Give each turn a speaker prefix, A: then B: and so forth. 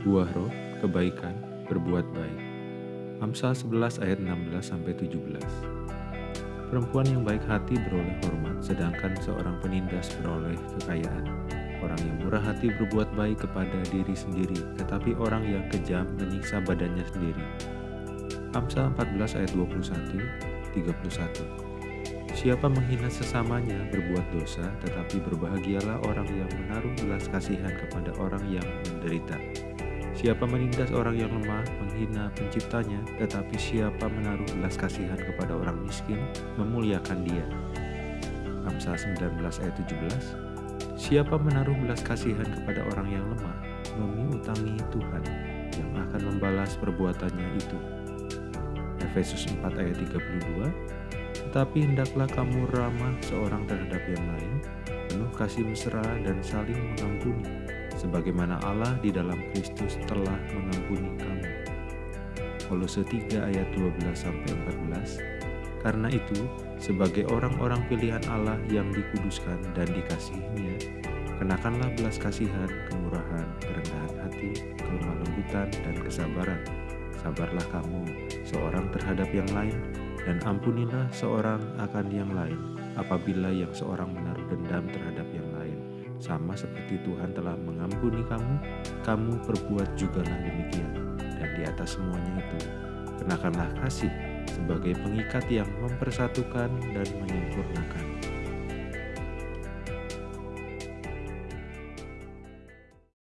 A: buah roh, kebaikan, berbuat baik. Amsal 11 ayat 16 sampai 17. Perempuan yang baik hati beroleh hormat, sedangkan seorang penindas beroleh kekayaan. Orang yang murah hati berbuat baik kepada diri sendiri, tetapi orang yang kejam menyiksa badannya sendiri. Amsal 14 ayat 21, 31. Siapa menghina sesamanya berbuat dosa, tetapi berbahagialah orang yang menaruh belas kasihan kepada orang yang menderita. Siapa menindas orang yang lemah, menghina penciptanya, tetapi siapa menaruh belas kasihan kepada orang miskin, memuliakan dia. Amsal 19 ayat 17 Siapa menaruh belas kasihan kepada orang yang lemah, memiutangi Tuhan yang akan membalas perbuatannya itu. Efesus 4 ayat 32 tetapi hendaklah kamu ramah seorang terhadap yang lain, penuh kasih mesra dan saling mengampuni, sebagaimana Allah di dalam Kristus telah mengampuni kamu. Kolose 3 ayat 12-14 Karena itu, sebagai orang-orang pilihan Allah yang dikuduskan dan dikasihinya, kenakanlah belas kasihan, kemurahan, kerendahan hati, kelemah dan kesabaran. Sabarlah kamu, seorang terhadap yang lain, dan ampunilah seorang akan yang lain apabila yang seorang menaruh dendam terhadap yang. Sama seperti Tuhan telah mengampuni kamu, kamu perbuat jugalah demikian. Dan di atas semuanya itu, kenakanlah kasih sebagai pengikat yang mempersatukan dan menyempurnakan.